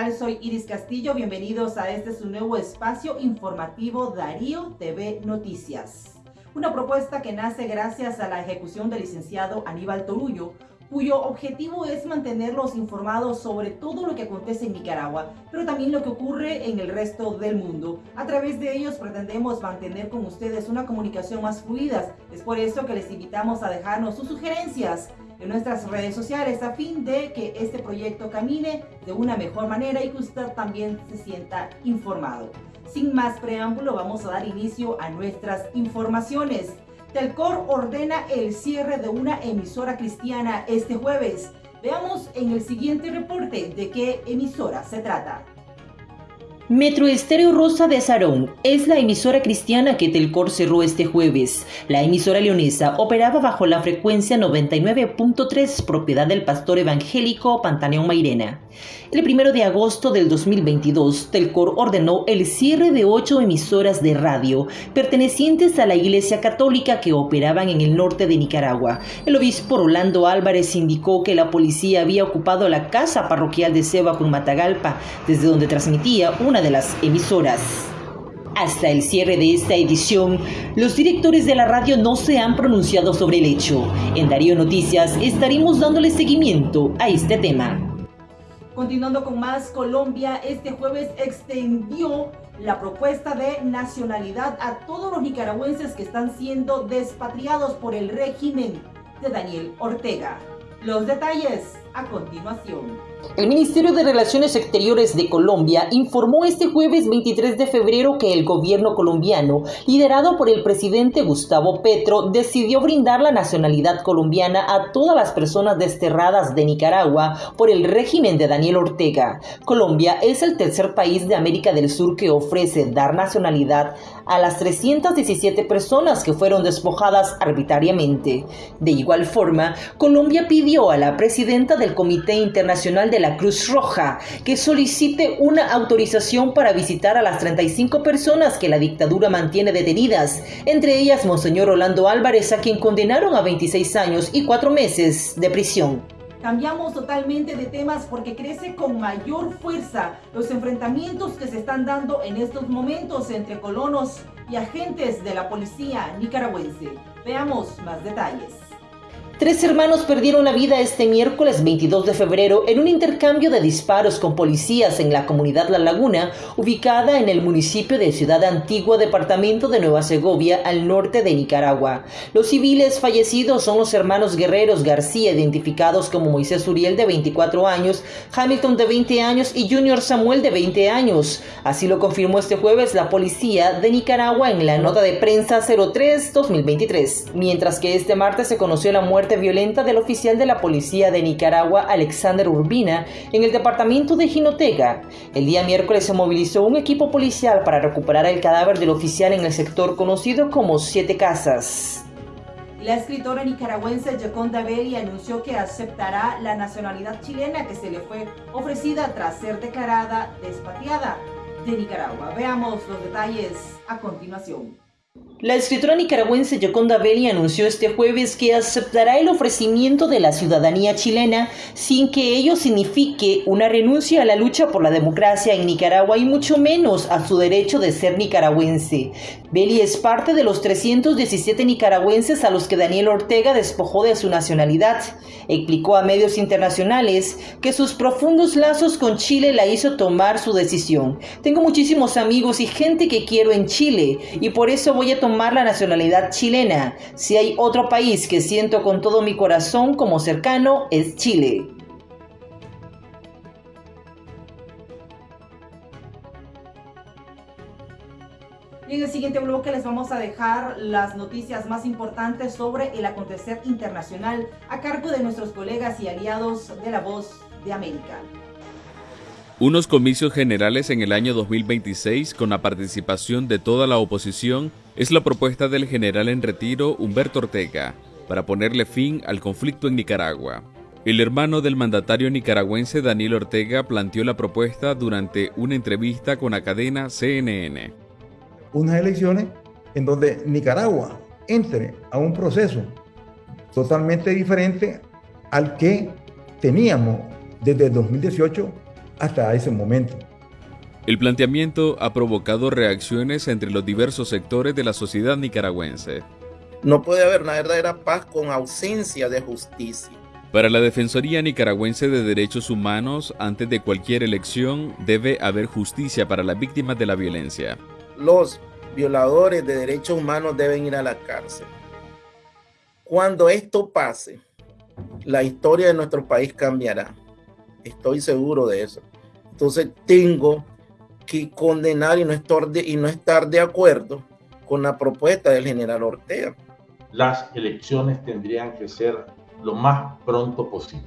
tal? Soy Iris Castillo. Bienvenidos a este su nuevo espacio informativo Darío TV Noticias. Una propuesta que nace gracias a la ejecución del licenciado Aníbal Torullo, cuyo objetivo es mantenerlos informados sobre todo lo que acontece en Nicaragua, pero también lo que ocurre en el resto del mundo. A través de ellos pretendemos mantener con ustedes una comunicación más fluida. Es por eso que les invitamos a dejarnos sus sugerencias en nuestras redes sociales a fin de que este proyecto camine de una mejor manera y que usted también se sienta informado. Sin más preámbulo, vamos a dar inicio a nuestras informaciones. Telcor ordena el cierre de una emisora cristiana este jueves. Veamos en el siguiente reporte de qué emisora se trata. Metro Estéreo Rosa de Azarón es la emisora cristiana que Telcor cerró este jueves. La emisora leonesa operaba bajo la frecuencia 99.3 propiedad del pastor evangélico Pantaneón Mairena. El primero de agosto del 2022, Telcor ordenó el cierre de ocho emisoras de radio pertenecientes a la Iglesia Católica que operaban en el norte de Nicaragua. El obispo Rolando Álvarez indicó que la policía había ocupado la casa parroquial de Seba con Matagalpa, desde donde transmitía una de las emisoras. Hasta el cierre de esta edición, los directores de la radio no se han pronunciado sobre el hecho. En Darío Noticias estaremos dándole seguimiento a este tema. Continuando con más, Colombia este jueves extendió la propuesta de nacionalidad a todos los nicaragüenses que están siendo despatriados por el régimen de Daniel Ortega. Los detalles a continuación. El Ministerio de Relaciones Exteriores de Colombia informó este jueves 23 de febrero que el gobierno colombiano, liderado por el presidente Gustavo Petro, decidió brindar la nacionalidad colombiana a todas las personas desterradas de Nicaragua por el régimen de Daniel Ortega. Colombia es el tercer país de América del Sur que ofrece dar nacionalidad a las 317 personas que fueron despojadas arbitrariamente. De igual forma, Colombia pidió a la presidenta del Comité Internacional de la Cruz Roja que solicite una autorización para visitar a las 35 personas que la dictadura mantiene detenidas, entre ellas Monseñor Orlando Álvarez, a quien condenaron a 26 años y 4 meses de prisión. Cambiamos totalmente de temas porque crece con mayor fuerza los enfrentamientos que se están dando en estos momentos entre colonos y agentes de la policía nicaragüense. Veamos más detalles. Tres hermanos perdieron la vida este miércoles 22 de febrero en un intercambio de disparos con policías en la comunidad La Laguna, ubicada en el municipio de Ciudad Antigua, departamento de Nueva Segovia, al norte de Nicaragua. Los civiles fallecidos son los hermanos guerreros García, identificados como Moisés Uriel de 24 años, Hamilton de 20 años y Junior Samuel de 20 años. Así lo confirmó este jueves la policía de Nicaragua en la nota de prensa 03-2023, mientras que este martes se conoció la muerte violenta del oficial de la policía de Nicaragua, Alexander Urbina, en el departamento de Jinotega. El día miércoles se movilizó un equipo policial para recuperar el cadáver del oficial en el sector conocido como Siete Casas. La escritora nicaragüense Jaconda Belli anunció que aceptará la nacionalidad chilena que se le fue ofrecida tras ser declarada despatriada de Nicaragua. Veamos los detalles a continuación. La escritora nicaragüense Yoconda Belli anunció este jueves que aceptará el ofrecimiento de la ciudadanía chilena sin que ello signifique una renuncia a la lucha por la democracia en Nicaragua y mucho menos a su derecho de ser nicaragüense. Belli es parte de los 317 nicaragüenses a los que Daniel Ortega despojó de su nacionalidad. Explicó a medios internacionales que sus profundos lazos con Chile la hizo tomar su decisión. Tengo muchísimos amigos y gente que quiero en Chile y por eso voy a tomar la nacionalidad chilena. Si hay otro país que siento con todo mi corazón como cercano, es Chile. Y en el siguiente bloque les vamos a dejar las noticias más importantes sobre el acontecer internacional a cargo de nuestros colegas y aliados de La Voz de América. Unos comicios generales en el año 2026 con la participación de toda la oposición es la propuesta del general en retiro Humberto Ortega para ponerle fin al conflicto en Nicaragua. El hermano del mandatario nicaragüense Daniel Ortega planteó la propuesta durante una entrevista con la cadena CNN. Unas elecciones en donde Nicaragua entre a un proceso totalmente diferente al que teníamos desde 2018 hasta ese momento. El planteamiento ha provocado reacciones entre los diversos sectores de la sociedad nicaragüense. No puede haber una verdadera paz con ausencia de justicia. Para la Defensoría Nicaragüense de Derechos Humanos, antes de cualquier elección debe haber justicia para las víctimas de la violencia. Los violadores de derechos humanos deben ir a la cárcel. Cuando esto pase, la historia de nuestro país cambiará. Estoy seguro de eso. Entonces tengo que condenar y no estar de, y no estar de acuerdo con la propuesta del general Ortega. Las elecciones tendrían que ser lo más pronto posible.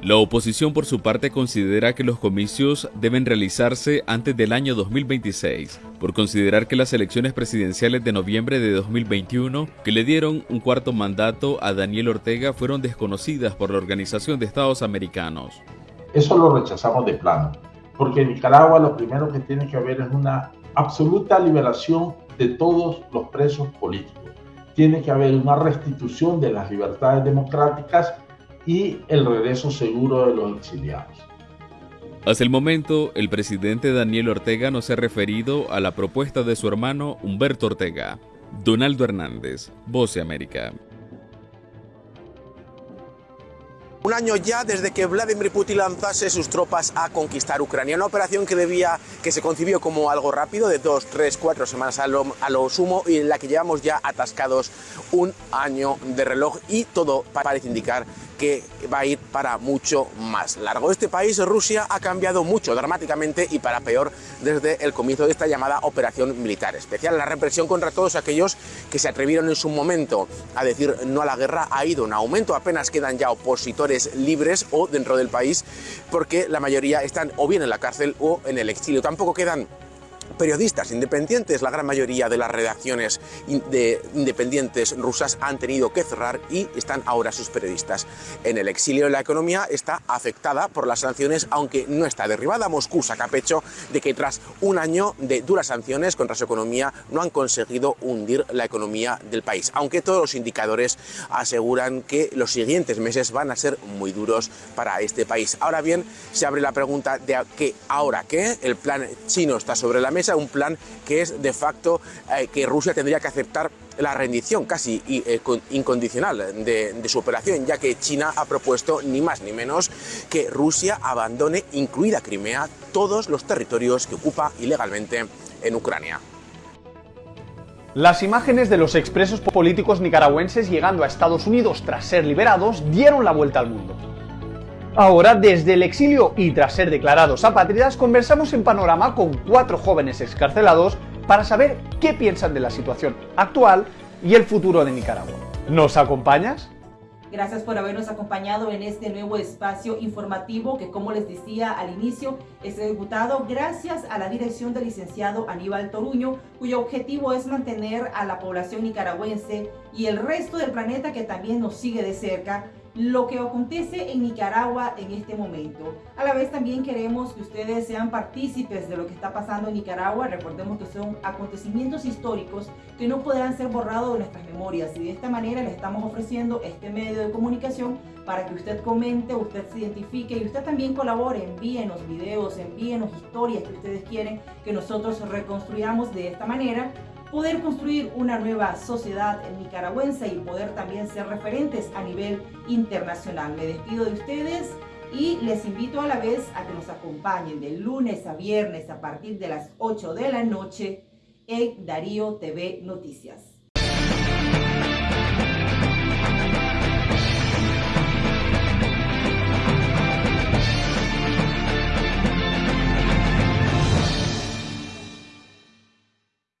La oposición por su parte considera que los comicios deben realizarse antes del año 2026, por considerar que las elecciones presidenciales de noviembre de 2021, que le dieron un cuarto mandato a Daniel Ortega, fueron desconocidas por la Organización de Estados Americanos. Eso lo rechazamos de plano, porque en Nicaragua lo primero que tiene que haber es una absoluta liberación de todos los presos políticos. Tiene que haber una restitución de las libertades democráticas y el regreso seguro de los exiliados. Hasta el momento, el presidente Daniel Ortega no se ha referido a la propuesta de su hermano Humberto Ortega. Donaldo Hernández, Voz de América. Un año ya desde que Vladimir Putin lanzase sus tropas a conquistar Ucrania, una operación que debía, que se concibió como algo rápido, de dos, tres, cuatro semanas a lo, a lo sumo, y en la que llevamos ya atascados un año de reloj y todo parece indicar que va a ir para mucho más largo. Este país, Rusia, ha cambiado mucho dramáticamente y para peor desde el comienzo de esta llamada operación militar especial. La represión contra todos aquellos que se atrevieron en su momento a decir no a la guerra ha ido en aumento. Apenas quedan ya opositores libres o dentro del país porque la mayoría están o bien en la cárcel o en el exilio. Tampoco quedan periodistas independientes. La gran mayoría de las redacciones de independientes rusas han tenido que cerrar y están ahora sus periodistas en el exilio. La economía está afectada por las sanciones, aunque no está derribada. Moscú saca pecho de que tras un año de duras sanciones contra su economía no han conseguido hundir la economía del país, aunque todos los indicadores aseguran que los siguientes meses van a ser muy duros para este país. Ahora bien, se abre la pregunta de que ahora qué, el plan chino está sobre la mesa, un plan que es de facto eh, que Rusia tendría que aceptar la rendición casi eh, incondicional de, de, su operación, ya que China ha propuesto ni más ni menos que Rusia abandone, incluida Crimea, todos los territorios que ocupa ilegalmente en Ucrania. Las imágenes de los expresos políticos nicaragüenses llegando a Estados Unidos tras ser liberados dieron la vuelta al mundo. Ahora, desde el exilio y tras ser declarados apátridas, conversamos en Panorama con cuatro jóvenes excarcelados para saber qué piensan de la situación actual y el futuro de Nicaragua. ¿Nos acompañas? Gracias por habernos acompañado en este nuevo espacio informativo que, como les decía al inicio, es ejecutado gracias a la dirección del licenciado Aníbal Toruño, cuyo objetivo es mantener a la población nicaragüense y el resto del planeta que también nos sigue de cerca lo que acontece en Nicaragua en este momento. A la vez también queremos que ustedes sean partícipes de lo que está pasando en Nicaragua. Recordemos que son acontecimientos históricos que no podrán ser borrados de nuestras memorias y de esta manera les estamos ofreciendo este medio de comunicación para que usted comente, usted se identifique y usted también colabore, envíenos videos, envíenos historias que ustedes quieren que nosotros reconstruyamos de esta manera poder construir una nueva sociedad nicaragüense y poder también ser referentes a nivel internacional. Me despido de ustedes y les invito a la vez a que nos acompañen de lunes a viernes a partir de las 8 de la noche en Darío TV Noticias.